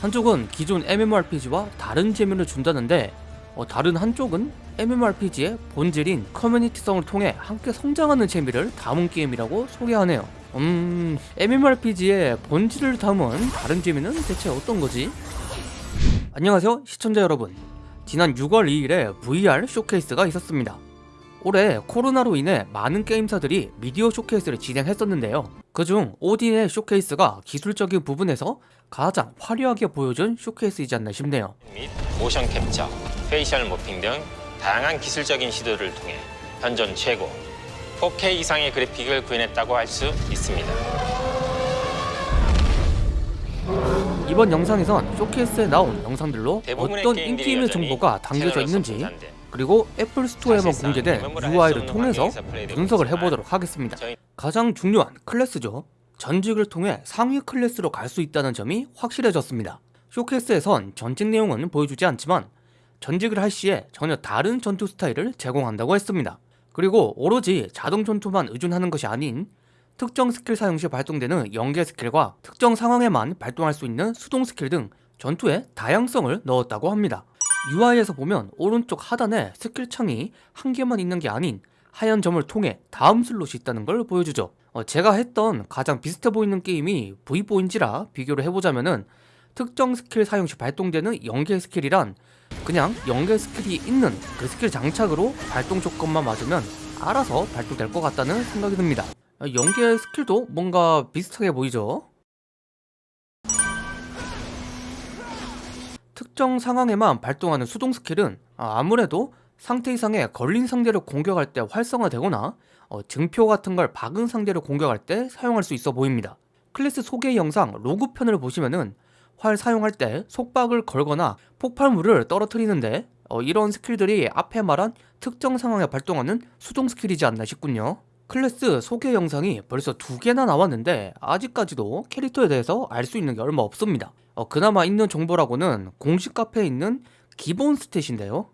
한쪽은 기존 MMORPG와 다른 재미를 준다는데 어, 다른 한쪽은 MMORPG의 본질인 커뮤니티성을 통해 함께 성장하는 재미를 담은 게임이라고 소개하네요. 음... MMORPG의 본질을 담은 다른 재미는 대체 어떤 거지? 안녕하세요 시청자 여러분. 지난 6월 2일에 VR 쇼케이스가 있었습니다 올해 코로나로 인해 많은 게임사들이 미디어 쇼케이스를 진행했었는데요 그중 오딘의 쇼케이스가 기술적인 부분에서 가장 화려하게 보여준 쇼케이스이지 않나 싶네요 및 모션 캡처, facial morphing 등 다양한 기술적인 시도를 통해 현존 최고 4K 이상의 그래픽을 구현했다고 할 수 있습니다. 이번 영상에선 쇼케이스에 나온 영상들로 어떤 in-game 정보가 담겨져 있는지 그리고 애플 스토어에만 공개된 UI를 통해서 분석을 해보도록 하겠습니다. 가장 중요한 클래스죠. 전직을 통해 상위 클래스로 갈 수 있다는 점이 확실해졌습니다. 쇼케이스에선 전직 내용은 보여주지 않지만 전직을 할 시에 전혀 다른 전투 스타일을 제공한다고 했습니다. 그리고 오로지 자동 전투만 의존하는 것이 아닌 특정 스킬 사용 시 발동되는 연계 스킬과 특정 상황에만 발동할 수 있는 수동 스킬 등 전투에 다양성을 넣었다고 합니다 UI에서 보면 오른쪽 하단에 스킬 창이 한 개만 있는 게 아닌 하얀 점을 통해 다음 슬롯이 있다는 걸 보여주죠. 어, 제가 했던 가장 비슷해 보이는 게임이 V4인지라 비교를 해보자면은 특정 스킬 사용 시 발동되는 연계 스킬이란 그냥 연계 스킬이 있는 그 스킬 장착으로 발동 조건만 맞으면 알아서 발동될 것 같다는 생각이 듭니다. 어, 연계 스킬도 뭔가 비슷하게 보이죠 특정 상황에만 발동하는 수동 스킬은 아, 아무래도 상태 이상에 걸린 상대를 공격할 때 활성화되거나 어, 증표 같은 걸 박은 상대를 공격할 때 사용할 수 있어 보입니다. 클래스 소개 영상 rogue 편을 보시면은 활 사용할 때 속박을 걸거나 폭발물을 떨어뜨리는데 어, 이런 스킬들이 앞에 말한 특정 상황에 발동하는 수동 스킬이지 않나 싶군요. 클래스 소개 영상이 벌써 두 개나 나왔는데 아직까지도 캐릭터에 대해서 알 수 있는 게 얼마 없습니다 어, 그나마 있는 정보라고는 공식 카페에 있는 기본 stat인데요.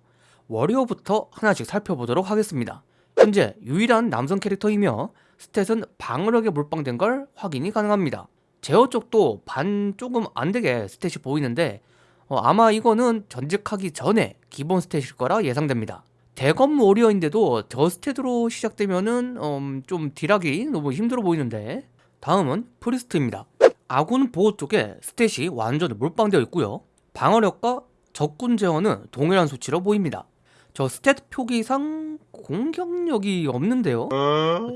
warrior부터 하나씩 살펴보도록 하겠습니다. 현재 유일한 남성 캐릭터이며 stat은 방어력에 몰빵된 걸 확인이 가능합니다. 제어 쪽도 반 조금 안되게 stat이 보이는데 어, 아마 이거는 전직하기 전에 기본 stat일 거라 예상됩니다. 대검 warrior인데도 저 stat으로 시작되면은 음, 좀 deal하기 너무 힘들어 보이는데 다음은 priest입니다 아군 보호 쪽에 stat이 완전 몰빵되어 있고요. 방어력과 적군 제어는 동일한 수치로 보입니다. 저 stat 표기상 공격력이 없는데요.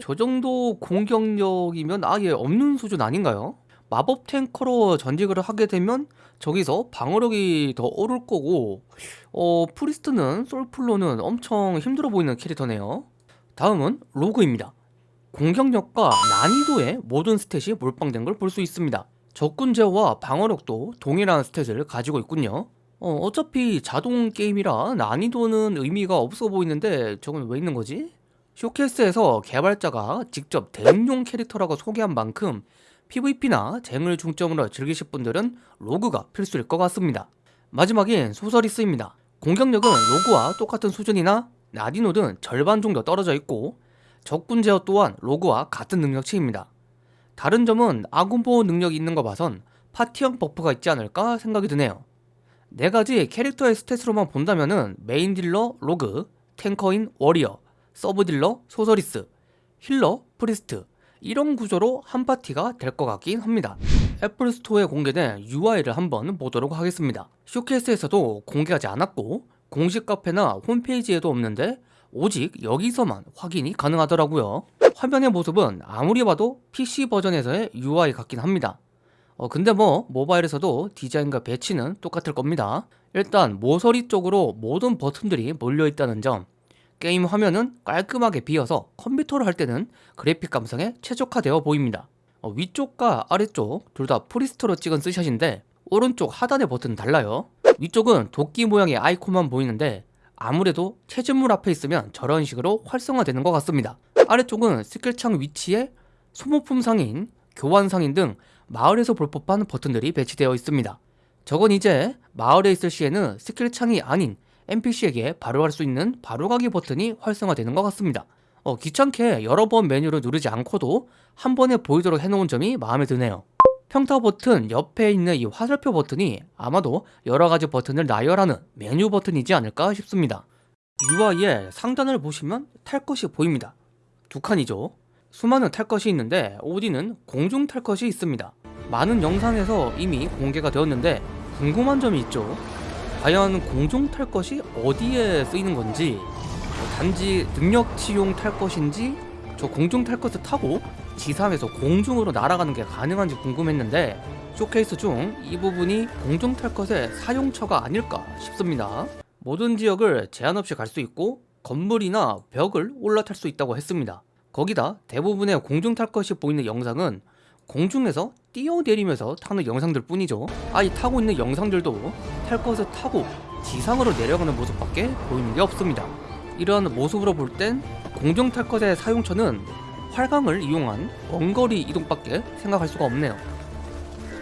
저 정도 공격력이면 아예 없는 수준 아닌가요? 마법 tanker로 전직을 하게 되면 저기서 방어력이 더 오를 거고 어 priest는 솔플로는 엄청 힘들어 보이는 캐릭터네요. 다음은 rogue입니다 공격력과 난이도에 모든 stat이 몰빵된 걸 볼 수 있습니다. 적군 제어와 방어력도 동일한 stat을 가지고 있군요. 어, 어차피 자동 게임이라 난이도는 의미가 없어 보이는데 저건 왜 있는 거지? 쇼케이스에서 개발자가 직접 대인용 캐릭터라고 소개한 만큼 PVP나 쟁을 중점으로 즐기실 분들은 rogue가 필수일 것 같습니다. 마지막엔 sorceress입니다. 공격력은 rogue와 똑같은 수준이나 난이도는 절반 정도 떨어져 있고 적군 제어 또한 rogue와 같은 능력치입니다. 다른 점은 아군 보호 능력이 있는 거 봐선 파티형 buff가 있지 않을까 생각이 드네요. 네 가지 캐릭터의 stat으로만 본다면은 메인 딜러 rogue, tanker인 warrior, 서브 딜러 sorceress, healer priest 이런 구조로 한 파티가 될 것 같긴 합니다. 애플 스토어에 공개된 UI를 한번 보도록 하겠습니다. 쇼케이스에서도 공개하지 않았고 공식 카페나 홈페이지에도 없는데 오직 여기서만 확인이 가능하더라고요. 화면의 모습은 아무리 봐도 PC 버전에서의 UI 같긴 합니다. 어 근데 뭐 모바일에서도 디자인과 배치는 똑같을 겁니다. 일단 모서리 쪽으로 모든 버튼들이 몰려있다는 점. 게임 화면은 깔끔하게 비어서 컴퓨터로 할 때는 그래픽 감성에 최적화되어 보입니다. 어 위쪽과 아래쪽 둘 다 priest로 찍은 스샷인데 오른쪽 하단의 버튼은 달라요. 위쪽은 도끼 모양의 아이콘만 보이는데 아무래도 채집물 앞에 있으면 저런 식으로 활성화되는 것 같습니다. 아래쪽은 스킬창 위치에 소모품 상인, 교환 상인 등 마을에서 볼 법한 버튼들이 배치되어 있습니다. 저건 이제 마을에 있을 시에는 스킬창이 아닌 NPC에게 바로 갈수 있는 바로가기 버튼이 활성화되는 것 같습니다. 어, 귀찮게 여러 번 메뉴를 누르지 않고도 한 번에 보이도록 해놓은 점이 마음에 드네요 평타 버튼 옆에 있는 이 화살표 버튼이 아마도 여러가지 버튼을 나열하는 메뉴 버튼이지 않을까 싶습니다. UI의 상단을 보시면 탈 것이 보입니다. 두 칸이죠. 수많은 탈 것이 있는데 오디는 공중 탈 것이 있습니다. 많은 영상에서 이미 공개가 되었는데 궁금한 점이 있죠. 과연 공중 탈 것이 어디에 쓰이는 건지 단지 능력치용 탈 것인지 저 공중 탈 것을 타고 지상에서 공중으로 날아가는 게 가능한지 궁금했는데 쇼케이스 중 이 부분이 공중 탈 것의 사용처가 아닐까 싶습니다. 모든 지역을 제한 없이 갈 수 있고 건물이나 벽을 올라탈 수 있다고 했습니다. 거기다 대부분의 공중 탈 것이 보이는 영상은 공중에서 뛰어내리면서 타는 영상들 뿐이죠. 아이 타고 있는 영상들도 탈 것을 타고 지상으로 내려가는 모습밖에 보이는 게 없습니다. 이러한 모습으로 볼 땐 공중 탈 것의 사용처는 활강을 이용한 원거리 이동밖에 생각할 수가 없네요.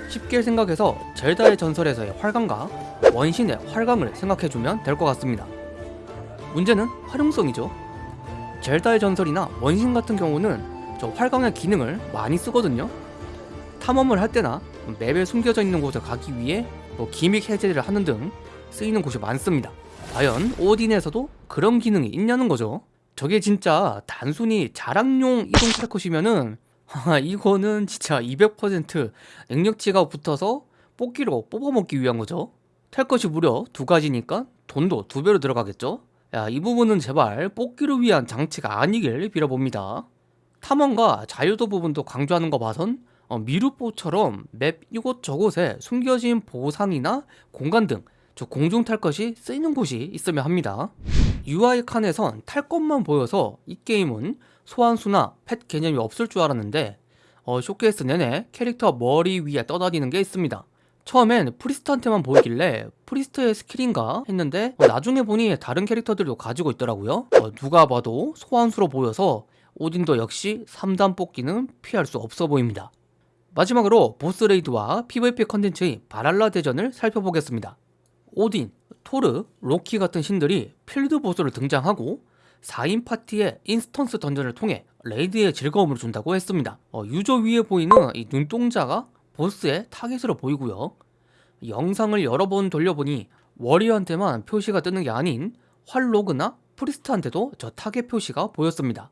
쉽게 생각해서 젤다의 전설에서의 활강과 원신의 활강을 생각해주면 될 것 같습니다. 문제는 활용성이죠. 젤다의 전설이나 원신 같은 경우는 저 활강의 기능을 많이 쓰거든요. 탐험을 할 때나 맵에 숨겨져 있는 곳을 가기 위해 뭐 기믹 해제를 하는 등 쓰이는 곳이 많습니다. 과연 오딘에서도 그런 기능이 있냐는 거죠. 저게 진짜 단순히 자랑용 이동 탈컷이면은 하, 이거는 진짜 200% 능력치가 붙어서 뽑기로 뽑아먹기 위한 거죠. 탈 것이 무려 두 가지니까 돈도 두 배로 들어가겠죠. 야, 이 부분은 제발 뽑기를 위한 장치가 아니길 빌어봅니다. 탐험과 자유도 부분도 강조하는 거 봐선 어, 미루포처럼 맵 이곳저곳에 숨겨진 보상이나 공간 등 저 공중 탈 것이 쓰이는 곳이 있으면 합니다. UI 칸에선 탈 것만 보여서 이 게임은 소환수나 펫 개념이 없을 줄 알았는데 어, 쇼케이스 내내 캐릭터 머리 위에 떠다니는 게 있습니다. 처음엔 priest한테만 보이길래 priest의 스킬인가 했는데 어, 나중에 보니 다른 캐릭터들도 가지고 있더라고요. 어, 누가 봐도 소환수로 보여서 오딘도 역시 3단 뽑기는 피할 수 없어 보입니다. 마지막으로 보스 raid와 PVP 컨텐츠의 발할라 대전을 살펴보겠습니다. 오딘, 토르, 로키 같은 신들이 필드 보스로 등장하고 4인 파티의 instance dungeon을 통해 raid의 즐거움을 준다고 했습니다. 어, 유저 위에 보이는 이 눈동자가 보스의 타겟으로 보이고요. 영상을 여러 번 돌려보니 warrior한테만 표시가 뜨는 게 아닌 활 rogue나 priest한테도 저 타겟 표시가 보였습니다.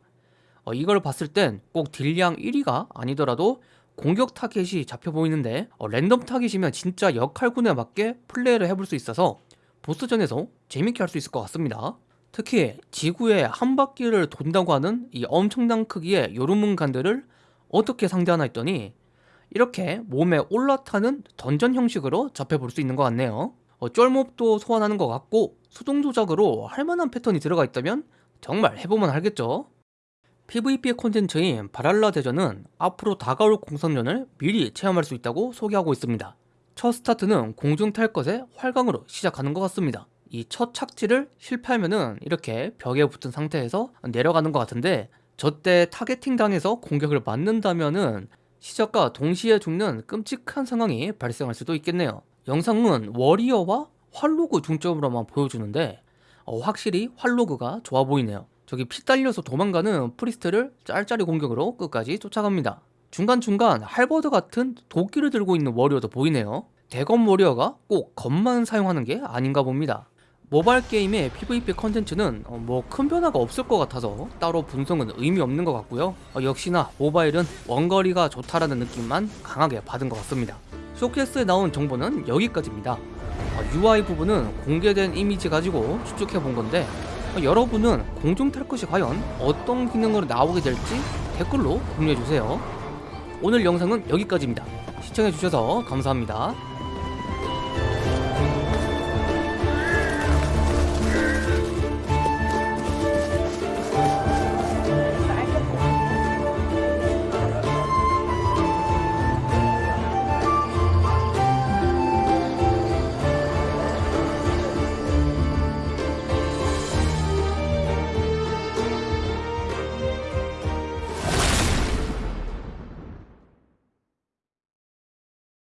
어, 이걸 봤을 땐 꼭 딜량 1위가 아니더라도 공격 타겟이 잡혀 보이는데 어, 랜덤 target이면 진짜 역할군에 맞게 플레이를 해볼 수 있어서 보스전에서 재밌게 할 수 있을 것 같습니다. 특히 지구에 한 바퀴를 돈다고 하는 이 엄청난 크기의 요르문간드를 어떻게 상대하나 했더니 이렇게 몸에 올라타는 던전 형식으로 접해볼 수 있는 것 같네요. 어, 쫄몹도 소환하는 것 같고 수동 조작으로 할만한 패턴이 들어가 있다면 정말 해보면 알겠죠. PVP 콘텐츠인 발할라 대전은 앞으로 다가올 공성전을 미리 체험할 수 있다고 소개하고 있습니다. 첫 스타트는 공중 탈 것의 활강으로 시작하는 것 같습니다. 이 첫 착지를 실패하면은 이렇게 벽에 붙은 상태에서 내려가는 것 같은데 저때 targeting 당해서 공격을 맞는다면은 시작과 동시에 죽는 끔찍한 상황이 발생할 수도 있겠네요. 영상은 warrior와 활 rogue 중점으로만 보여주는데 어, 확실히 활 rogue가 좋아 보이네요. 저기 피 딸려서 도망가는 priest를 짤짤이 공격으로 끝까지 쫓아갑니다. 중간중간 halberd 같은 도끼를 들고 있는 warrior도 보이네요. 대검 warrior가 꼭 검만 사용하는 게 아닌가 봅니다. 모바일 게임의 PVP 컨텐츠는 어, 뭐 큰 변화가 없을 것 같아서 따로 분석은 의미 없는 것 같고요. 어, 역시나 모바일은 원거리가 좋다라는 느낌만 강하게 받은 것 같습니다. 쇼케이스에 나온 정보는 여기까지입니다. 어, UI 부분은 공개된 이미지 가지고 추측해 본 건데 어, 여러분은 공중 탈 것이 과연 어떤 기능으로 나오게 될지 댓글로 공유해 주세요. 오늘 영상은 여기까지입니다. 시청해 주셔서 감사합니다.